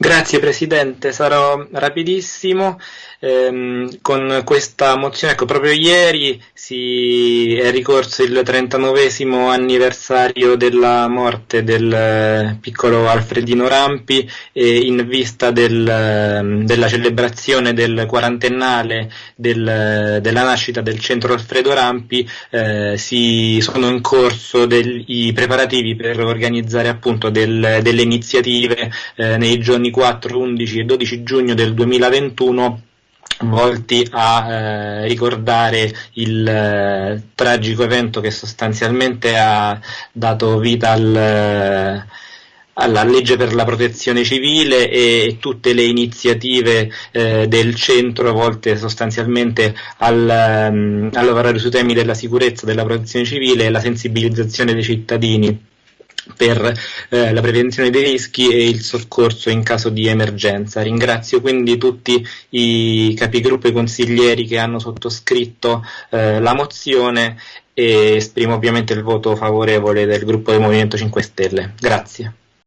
Grazie Presidente, sarò rapidissimo. Ehm, con questa mozione, ecco, proprio ieri si è ricorso il 39 anniversario della morte del eh, piccolo Alfredino Rampi e in vista del, ehm, della celebrazione del quarantennale del, della nascita del centro Alfredo Rampi eh, si sono in corso del, i preparativi per organizzare appunto del, delle iniziative eh, nei giorni 4, 11 e 12 giugno del 2021 volti a eh, ricordare il eh, tragico evento che sostanzialmente ha dato vita al, eh, alla legge per la protezione civile e, tutte le iniziative eh, del centro volte sostanzialmente al, um, a lavorare sui temi della sicurezza, della protezione civile e la sensibilizzazione dei cittadini per eh, la prevenzione dei rischi e il soccorso in caso di emergenza. Ringrazio quindi tutti i capigruppo e consiglieri che hanno sottoscritto eh, la mozione e esprimo ovviamente il voto favorevole del gruppo del Movimento 5 Stelle. Grazie.